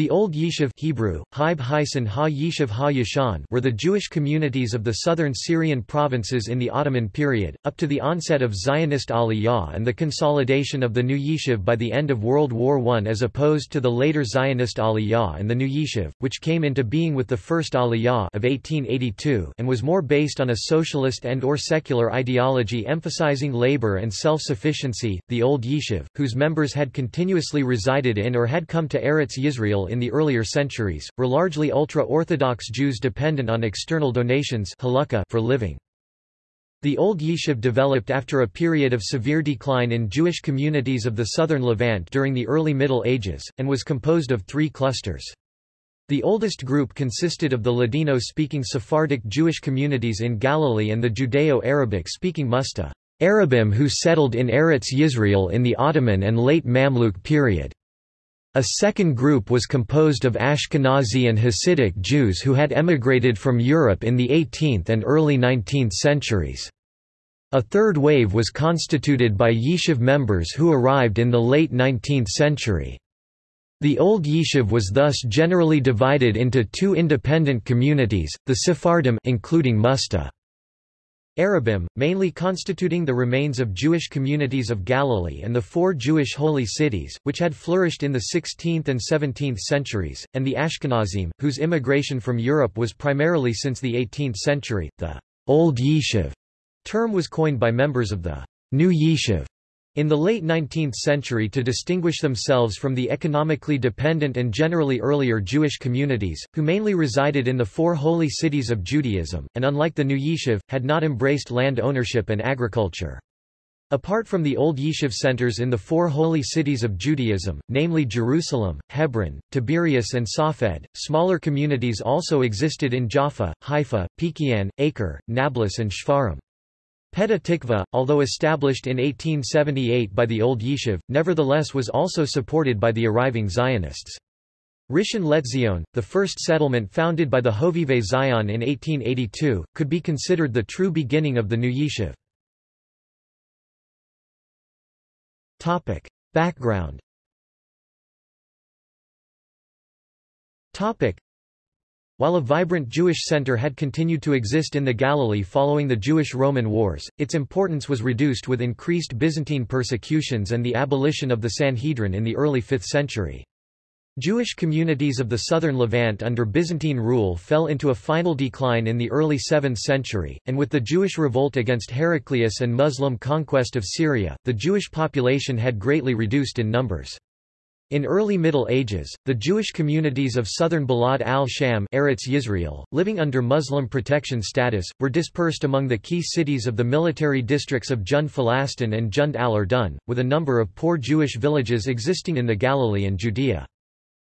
The Old Yishuv Hebrew, Ha Yishuv Ha Yishan were the Jewish communities of the southern Syrian provinces in the Ottoman period, up to the onset of Zionist Aliyah and the consolidation of the New Yishuv by the end of World War I as opposed to the later Zionist Aliyah and the New Yishuv, which came into being with the First Aliyah of 1882 and was more based on a socialist and or secular ideology emphasizing labor and self-sufficiency. The Old Yishuv, whose members had continuously resided in or had come to Eretz Yisrael in the earlier centuries, were largely ultra-Orthodox Jews dependent on external donations for living. The Old Yishuv developed after a period of severe decline in Jewish communities of the southern Levant during the early Middle Ages, and was composed of three clusters. The oldest group consisted of the Ladino-speaking Sephardic Jewish communities in Galilee and the Judeo-Arabic-speaking Musta Arabim who settled in Eretz Yisrael in the Ottoman and late Mamluk period. A second group was composed of Ashkenazi and Hasidic Jews who had emigrated from Europe in the 18th and early 19th centuries. A third wave was constituted by Yishuv members who arrived in the late 19th century. The Old Yishuv was thus generally divided into two independent communities, the Sephardim including Musta Arabim, mainly constituting the remains of Jewish communities of Galilee and the four Jewish holy cities, which had flourished in the 16th and 17th centuries, and the Ashkenazim, whose immigration from Europe was primarily since the 18th century. The Old Yishuv term was coined by members of the New Yishuv in the late 19th century to distinguish themselves from the economically dependent and generally earlier Jewish communities, who mainly resided in the four holy cities of Judaism, and unlike the new Yishuv, had not embraced land ownership and agriculture. Apart from the old Yishuv centers in the four holy cities of Judaism, namely Jerusalem, Hebron, Tiberias and Safed, smaller communities also existed in Jaffa, Haifa, Peki'in, Acre, Nablus and Shfar'am. Petah Tikva, although established in 1878 by the Old Yishuv, nevertheless was also supported by the arriving Zionists. Rishon LeZion, the first settlement founded by the Hovevei Zion in 1882, could be considered the true beginning of the new Yishuv. Topic. Background Topic. While a vibrant Jewish center had continued to exist in the Galilee following the Jewish-Roman Wars, its importance was reduced with increased Byzantine persecutions and the abolition of the Sanhedrin in the early 5th century. Jewish communities of the southern Levant under Byzantine rule fell into a final decline in the early 7th century, and with the Jewish revolt against Heraclius and Muslim conquest of Syria, the Jewish population had greatly reduced in numbers. In early Middle Ages, the Jewish communities of southern Bilad al-Sham living under Muslim protection status, were dispersed among the key cities of the military districts of Jund Falastin and Jund al-Urdun, with a number of poor Jewish villages existing in the Galilee and Judea.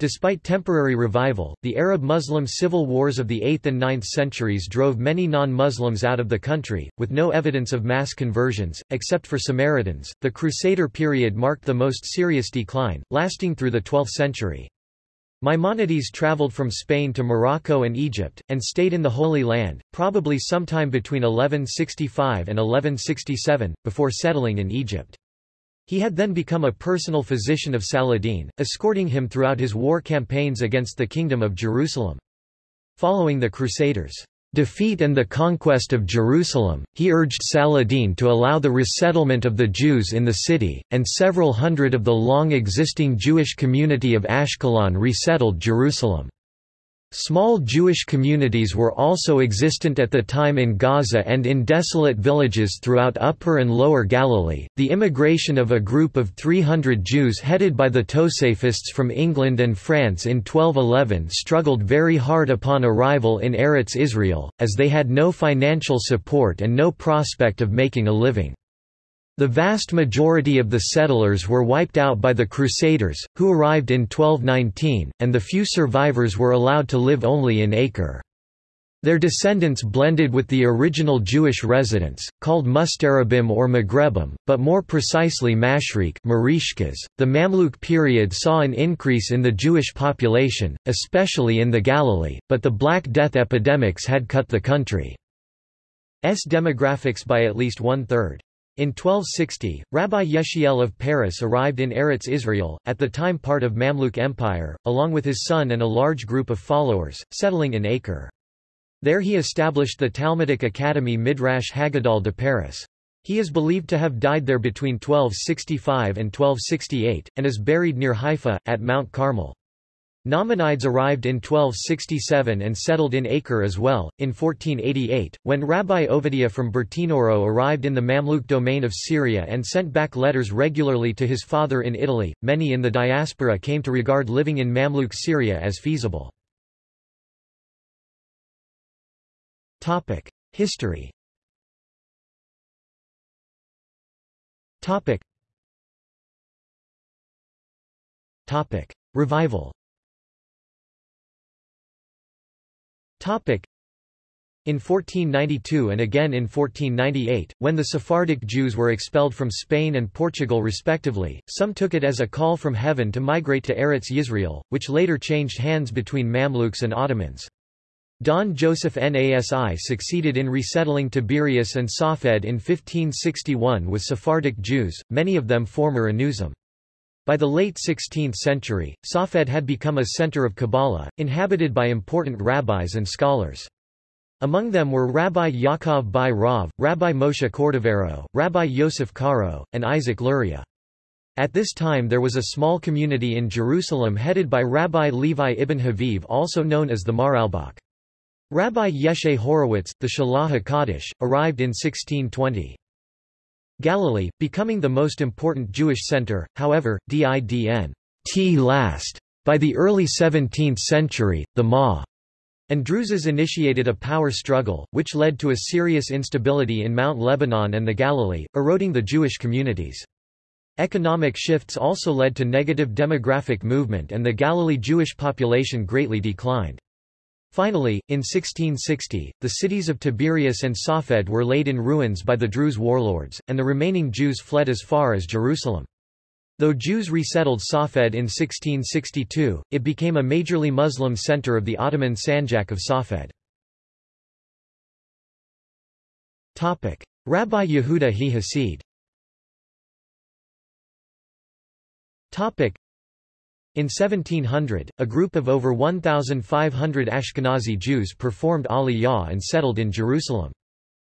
Despite temporary revival, the Arab-Muslim civil wars of the 8th and 9th centuries drove many non-Muslims out of the country, with no evidence of mass conversions, except for Samaritans. The Crusader period marked the most serious decline, lasting through the 12th century. Maimonides traveled from Spain to Morocco and Egypt, and stayed in the Holy Land, probably sometime between 1165 and 1167, before settling in Egypt. He had then become a personal physician of Saladin, escorting him throughout his war campaigns against the Kingdom of Jerusalem. Following the Crusaders' defeat and the conquest of Jerusalem, he urged Saladin to allow the resettlement of the Jews in the city, and several hundred of the long-existing Jewish community of Ashkelon resettled Jerusalem. Small Jewish communities were also existent at the time in Gaza and in desolate villages throughout Upper and Lower Galilee. The immigration of a group of 300 Jews headed by the Tosafists from England and France in 1211 struggled very hard upon arrival in Eretz Israel, as they had no financial support and no prospect of making a living. The vast majority of the settlers were wiped out by the Crusaders, who arrived in 1219, and the few survivors were allowed to live only in Acre. Their descendants blended with the original Jewish residents, called Mustarabim or Maghrebim, but more precisely Mashriq Marishkas. .The Mamluk period saw an increase in the Jewish population, especially in the Galilee, but the Black Death epidemics had cut the country's demographics by at least one-third. In 1260, Rabbi Yechiel of Paris arrived in Eretz Israel, at the time part of Mamluk Empire, along with his son and a large group of followers, settling in Acre. There he established the Talmudic Academy Midrash Haggadol de Paris. He is believed to have died there between 1265 and 1268, and is buried near Haifa, at Mount Carmel. Nachmanides arrived in 1267 and settled in Acre as well. In 1488, when Rabbi Ovadia from Bertinoro arrived in the Mamluk domain of Syria and sent back letters regularly to his father in Italy, many in the diaspora came to regard living in Mamluk Syria as feasible. History Revival In 1492 and again in 1498, when the Sephardic Jews were expelled from Spain and Portugal respectively, some took it as a call from heaven to migrate to Eretz Yisrael, which later changed hands between Mamluks and Ottomans. Don Joseph Nasi succeeded in resettling Tiberias and Safed in 1561 with Sephardic Jews, many of them former Anusim. By the late 16th century, Safed had become a center of Kabbalah, inhabited by important rabbis and scholars. Among them were Rabbi Yaakov Beirav, Rabbi Moshe Cordovero, Rabbi Yosef Karo, and Isaac Luria. At this time there was a small community in Jerusalem headed by Rabbi Levi ibn Haviv also known as the Maharalbach. Rabbi Yeshe Horowitz, the Shalah HaKadosh, arrived in 1620. Galilee, becoming the most important Jewish center, however, didn t last. By the early 17th century, the Ma and Druzes initiated a power struggle, which led to a serious instability in Mount Lebanon and the Galilee, eroding the Jewish communities. Economic shifts also led to negative demographic movement and the Galilee Jewish population greatly declined. Finally, in 1660, the cities of Tiberias and Safed were laid in ruins by the Druze warlords, and the remaining Jews fled as far as Jerusalem. Though Jews resettled Safed in 1662, it became a majorly Muslim center of the Ottoman Sanjak of Safed. Rabbi Yehuda he Hasid in 1700, a group of over 1,500 Ashkenazi Jews performed Aliyah and settled in Jerusalem.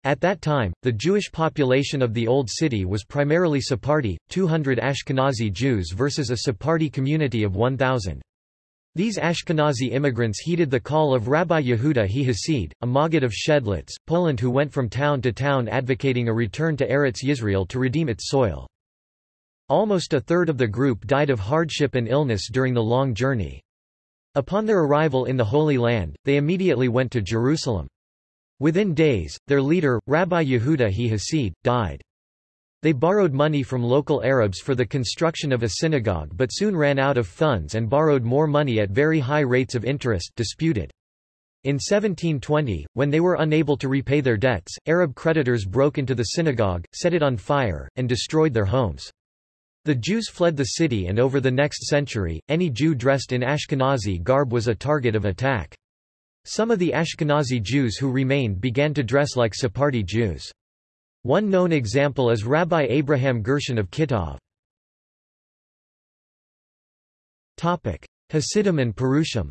At that time, the Jewish population of the Old City was primarily Sephardi, 200 Ashkenazi Jews versus a Sephardi community of 1,000. These Ashkenazi immigrants heeded the call of Rabbi Yehuda he Hasid, a Maggid of Shedlitz, Poland who went from town to town advocating a return to Eretz Yisrael to redeem its soil. Almost a third of the group died of hardship and illness during the long journey. Upon their arrival in the Holy Land, they immediately went to Jerusalem. Within days, their leader, Rabbi Yehuda he Hasid, died. They borrowed money from local Arabs for the construction of a synagogue but soon ran out of funds and borrowed more money at very high rates of interest disputed. In 1720, when they were unable to repay their debts, Arab creditors broke into the synagogue, set it on fire, and destroyed their homes. The Jews fled the city and over the next century, any Jew dressed in Ashkenazi garb was a target of attack. Some of the Ashkenazi Jews who remained began to dress like Sephardi Jews. One known example is Rabbi Abraham Gershon of Kittov. Hasidim and Perushim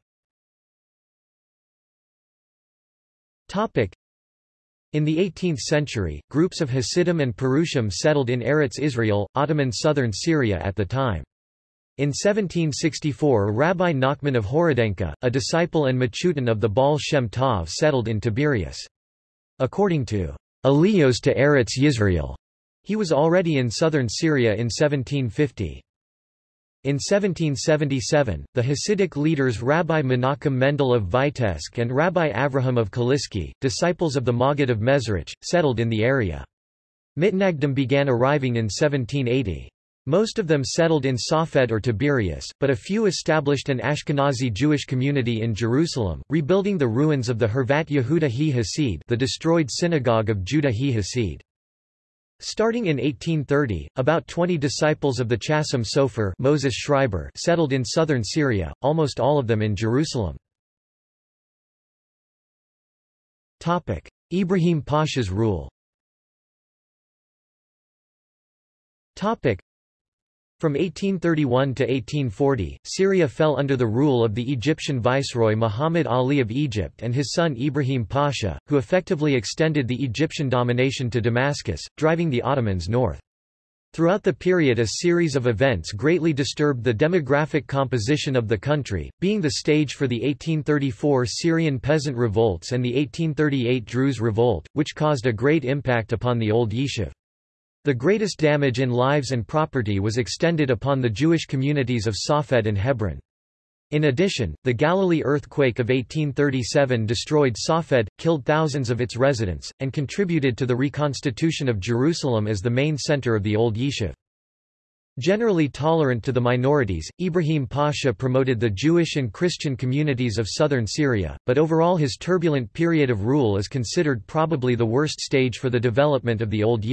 in the 18th century, groups of Hasidim and Perushim settled in Eretz Israel, Ottoman southern Syria at the time. In 1764 Rabbi Nachman of Horodenka, a disciple and Machutin of the Baal Shem Tov settled in Tiberias. According to Aliyos to Eretz Yisrael, he was already in southern Syria in 1750. In 1777, the Hasidic leaders Rabbi Menachem Mendel of Vitebsk and Rabbi Avraham of Kaliski, disciples of the Maggid of Mezrich, settled in the area. Mitnagdim began arriving in 1780. Most of them settled in Safed or Tiberias, but a few established an Ashkenazi Jewish community in Jerusalem, rebuilding the ruins of the Hervat Yehuda he Hasid the destroyed synagogue of Judah he Hasid. Starting in 1830, about 20 disciples of the Chasam Sofer Moses Schreiber settled in southern Syria, almost all of them in Jerusalem. Topic: Ibrahim Pasha's rule From 1831 to 1840, Syria fell under the rule of the Egyptian viceroy Muhammad Ali of Egypt and his son Ibrahim Pasha, who effectively extended the Egyptian domination to Damascus, driving the Ottomans north. Throughout the period a series of events greatly disturbed the demographic composition of the country, being the stage for the 1834 Syrian peasant revolts and the 1838 Druze revolt, which caused a great impact upon the old Yishuv. The greatest damage in lives and property was extended upon the Jewish communities of Safed and Hebron. In addition, the Galilee earthquake of 1837 destroyed Safed, killed thousands of its residents, and contributed to the reconstitution of Jerusalem as the main center of the Old Yishuv. Generally tolerant to the minorities, Ibrahim Pasha promoted the Jewish and Christian communities of southern Syria, but overall his turbulent period of rule is considered probably the worst stage for the development of the Old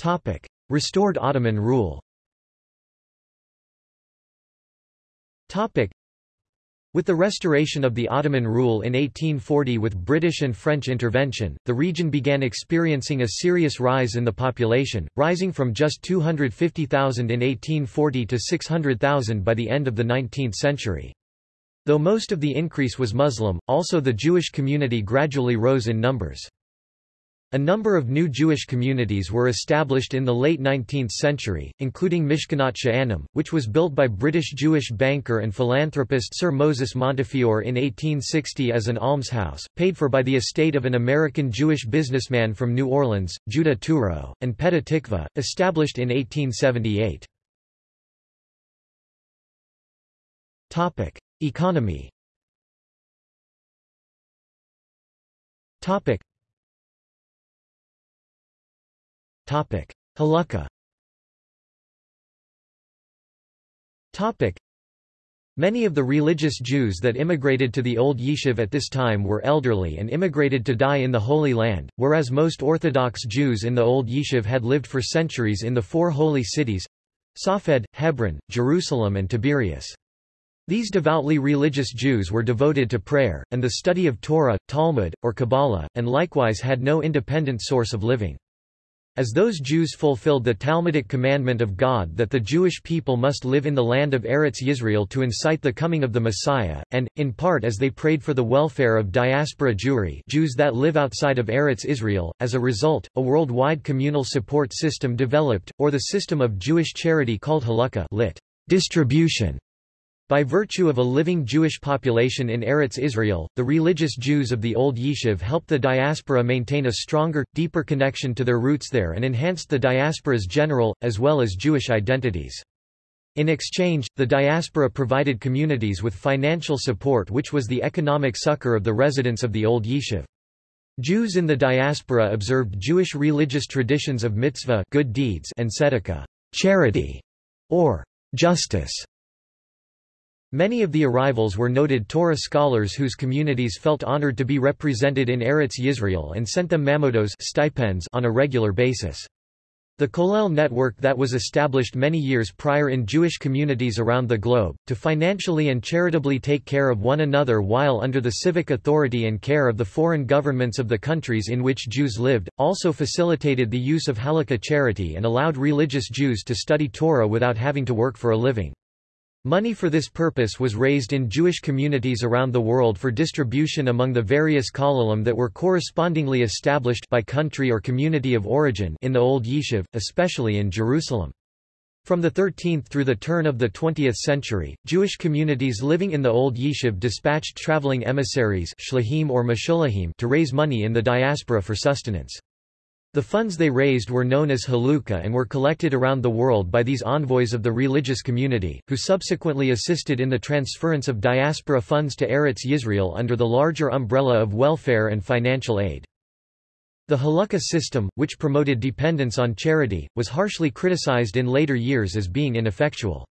Yishuv. Restored Ottoman rule Topic. With the restoration of the Ottoman rule in 1840 with British and French intervention, the region began experiencing a serious rise in the population, rising from just 250,000 in 1840 to 600,000 by the end of the 19th century. Though most of the increase was Muslim, also the Jewish community gradually rose in numbers. A number of new Jewish communities were established in the late 19th century, including Mishkanot Sha'ananim, which was built by British Jewish banker and philanthropist Sir Moses Montefiore in 1860 as an almshouse, paid for by the estate of an American Jewish businessman from New Orleans, Judah Touro, and Petah Tikva, established in 1878. Economy Haluka Many of the religious Jews that immigrated to the Old Yishuv at this time were elderly and immigrated to die in the Holy Land, whereas most Orthodox Jews in the Old Yishuv had lived for centuries in the four holy cities—Safed, Hebron, Jerusalem and Tiberias. These devoutly religious Jews were devoted to prayer, and the study of Torah, Talmud, or Kabbalah, and likewise had no independent source of living. As those Jews fulfilled the Talmudic commandment of God that the Jewish people must live in the land of Eretz Yisrael to incite the coming of the Messiah, and, in part as they prayed for the welfare of diaspora Jewry Jews that live outside of Eretz Israel, as a result, a worldwide communal support system developed, or the system of Jewish charity called haluka lit. distribution by virtue of a living Jewish population in Eretz Israel, the religious Jews of the Old Yishuv helped the diaspora maintain a stronger, deeper connection to their roots there and enhanced the diaspora's general, as well as Jewish identities. In exchange, the diaspora provided communities with financial support which was the economic succor of the residents of the Old Yishuv. Jews in the diaspora observed Jewish religious traditions of mitzvah good deeds and tzedakah charity, or justice. Many of the arrivals were noted Torah scholars whose communities felt honored to be represented in Eretz Yisrael and sent them mamodos stipends on a regular basis. The Kollel network that was established many years prior in Jewish communities around the globe, to financially and charitably take care of one another while under the civic authority and care of the foreign governments of the countries in which Jews lived, also facilitated the use of haluka charity and allowed religious Jews to study Torah without having to work for a living. Money for this purpose was raised in Jewish communities around the world for distribution among the various kollelim that were correspondingly established by country or community of origin in the Old Yishuv, especially in Jerusalem. From the 13th through the turn of the 20th century, Jewish communities living in the Old Yishuv dispatched traveling emissaries or to raise money in the diaspora for sustenance. The funds they raised were known as Haluka and were collected around the world by these envoys of the religious community, who subsequently assisted in the transference of diaspora funds to Eretz Yisrael under the larger umbrella of welfare and financial aid. The Haluka system, which promoted dependence on charity, was harshly criticized in later years as being ineffectual.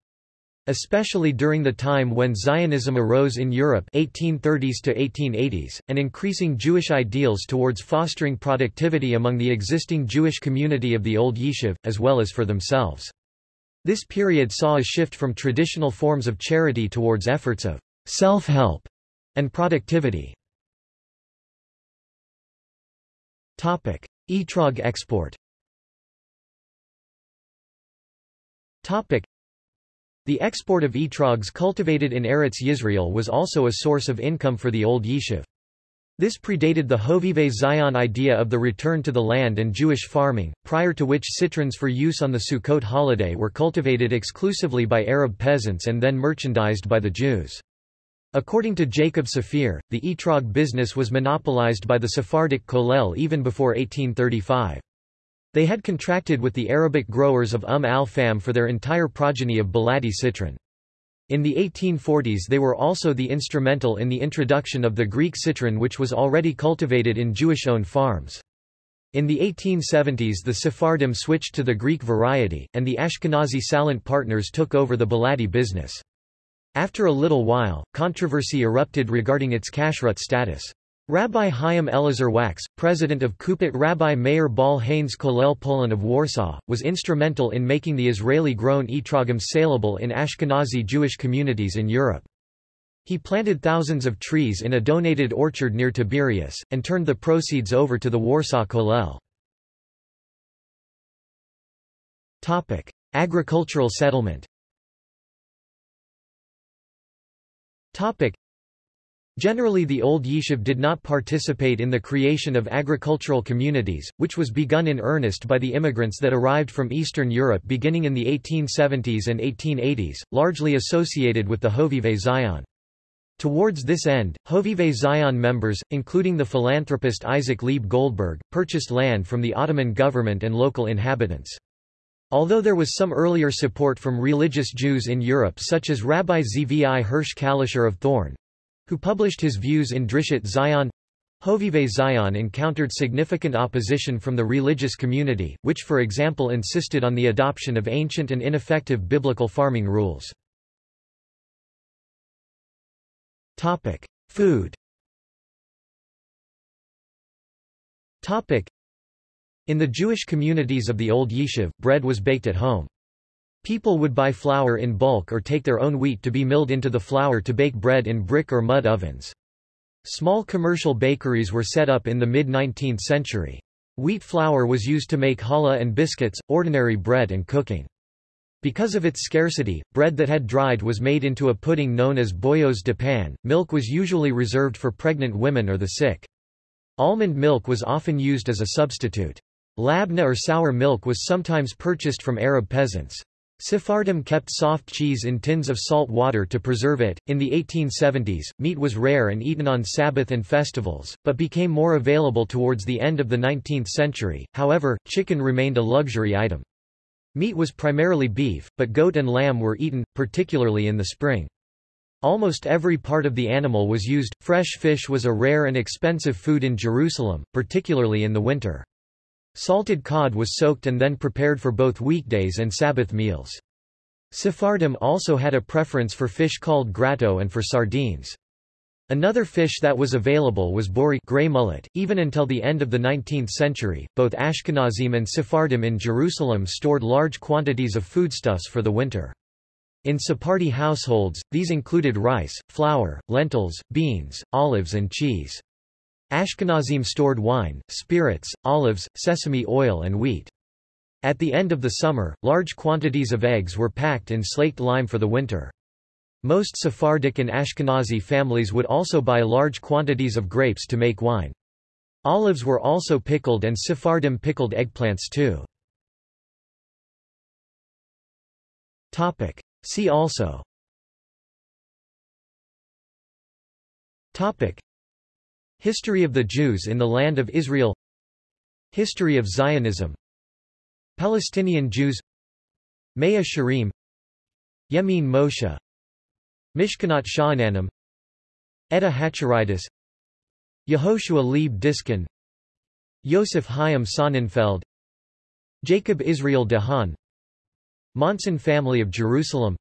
Especially during the time when Zionism arose in Europe 1830s to 1880s, and increasing Jewish ideals towards fostering productivity among the existing Jewish community of the Old Yishuv, as well as for themselves. This period saw a shift from traditional forms of charity towards efforts of self-help and productivity. Topic: Etrog export The export of etrogs cultivated in Eretz Yisrael was also a source of income for the old Yishuv. This predated the Hovevei Zion idea of the return to the land and Jewish farming, prior to which citrons for use on the Sukkot holiday were cultivated exclusively by Arab peasants and then merchandised by the Jews. According to Jacob Safir, the etrog business was monopolized by the Sephardic Kollel even before 1835. They had contracted with the Arabic growers of Umm al-Fahm for their entire progeny of Baladi citron. In the 1840s they were also the instrumental in the introduction of the Greek citron which was already cultivated in Jewish-owned farms. In the 1870s the Sephardim switched to the Greek variety, and the Ashkenazi Salant partners took over the Baladi business. After a little while, controversy erupted regarding its kashrut status. Rabbi Chaim Elazar Wax, president of Kupat Rabbi Meir Baal HaNes Kollel Poland of Warsaw, was instrumental in making the Israeli-grown etrogim saleable in Ashkenazi Jewish communities in Europe. He planted thousands of trees in a donated orchard near Tiberias, and turned the proceeds over to the Warsaw Kollel. Agricultural settlement Generally the old Yishuv did not participate in the creation of agricultural communities, which was begun in earnest by the immigrants that arrived from Eastern Europe beginning in the 1870s and 1880s, largely associated with the Hovevei Zion. Towards this end, Hovevei Zion members, including the philanthropist Isaac Leib Goldberg, purchased land from the Ottoman government and local inhabitants. Although there was some earlier support from religious Jews in Europe such as Rabbi Zvi Hirsch Kalischer of Thorn, who published his views in Drishat Zion. Hovevei Zion encountered significant opposition from the religious community, which for example insisted on the adoption of ancient and ineffective biblical farming rules. Topic: Food Topic: In the Jewish communities of the Old Yishuv, bread was baked at home. People would buy flour in bulk or take their own wheat to be milled into the flour to bake bread in brick or mud ovens. Small commercial bakeries were set up in the mid-19th century. Wheat flour was used to make challah and biscuits, ordinary bread and cooking. Because of its scarcity, bread that had dried was made into a pudding known as boyos de pan. Milk was usually reserved for pregnant women or the sick. Almond milk was often used as a substitute. Labna or sour milk was sometimes purchased from Arab peasants. Sephardim kept soft cheese in tins of salt water to preserve it. In the 1870s, meat was rare and eaten on Sabbath and festivals, but became more available towards the end of the 19th century. However, chicken remained a luxury item. Meat was primarily beef, but goat and lamb were eaten, particularly in the spring. Almost every part of the animal was used. Fresh fish was a rare and expensive food in Jerusalem, particularly in the winter. Salted cod was soaked and then prepared for both weekdays and Sabbath meals. Sephardim also had a preference for fish called grato and for sardines. Another fish that was available was bori gray mullet. Even until the end of the 19th century, both Ashkenazim and Sephardim in Jerusalem stored large quantities of foodstuffs for the winter. In Sephardi households, these included rice, flour, lentils, beans, olives and cheese. Ashkenazim stored wine, spirits, olives, sesame oil and wheat. At the end of the summer, large quantities of eggs were packed in slaked lime for the winter. Most Sephardic and Ashkenazi families would also buy large quantities of grapes to make wine. Olives were also pickled and Sephardim pickled eggplants too. See also History of the Jews in the Land of Israel. History of Zionism. Palestinian Jews. Mea Shearim Yemin Moshe. Mishkanot Sha'ananim Edah HaChareidis Yehoshua Leib Diskin. Yosef Chaim Sonnenfeld. Jacob Israel de Haan. Monson family of Jerusalem.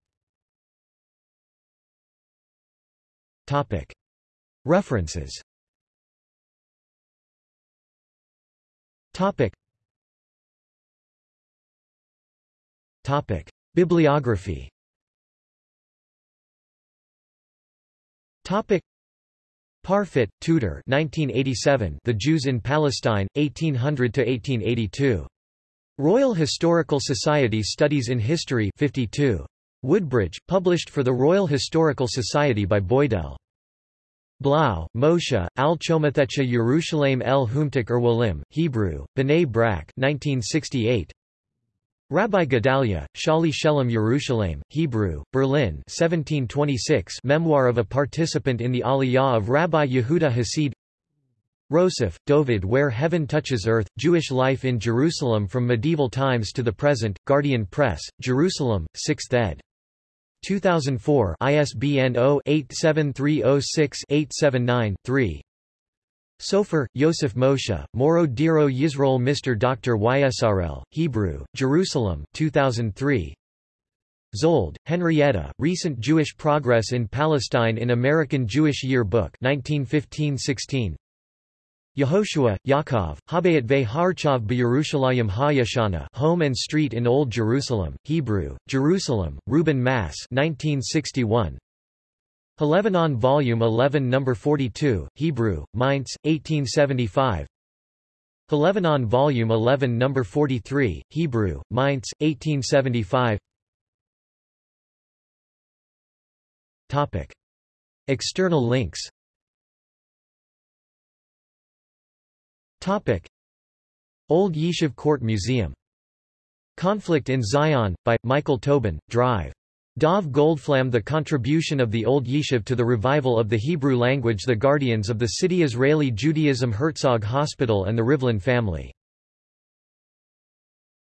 References Topic. Topic. Bibliography Topic. Parfit, Tudor 1987 The Jews in Palestine, 1800–1882. Royal Historical Society Studies in History 52. Woodbridge, published for the Royal Historical Society by Boydell. Blau, Moshe, Al Chomathecha Yerushalayim El Humtik Erwolim, Hebrew, B'nai Brak 1968. Rabbi Gedalia, Shali Shelem Yerushalayim, Hebrew, Berlin 1726 Memoir of a participant in the Aliyah of Rabbi Yehuda Hasid Rossoff, Dovid Where Heaven Touches Earth, Jewish Life in Jerusalem from Medieval Times to the Present, Guardian Press, Jerusalem, 6th ed. 2004 ISBN 0-87306-879-3 Sofer, Yosef Moshe, Moro Diro Yisrael Mr. Dr. YSRL, Hebrew, Jerusalem 2003. Szold, Henrietta, Recent Jewish Progress in Palestine in American Jewish Year Book 1915-16. Yehoshua, Yaakov, Habayat ve Harchav B'Yerushalayim HaYashana Home and Street in Old Jerusalem, Hebrew, Jerusalem, Reuben Mass 1961. Lebanon Volume 11 No. 42, Hebrew, Mainz, 1875 Lebanon Volume 11 No. 43, Hebrew, Mainz, 1875 Topic. External links Topic. Old Yishuv Court Museum. Conflict in Zion, by, Michael Tobin, Drive. Dov Goldflam The contribution of the Old Yishuv to the revival of the Hebrew language The Guardians of the City Israeli Judaism Herzog Hospital and the Rivlin family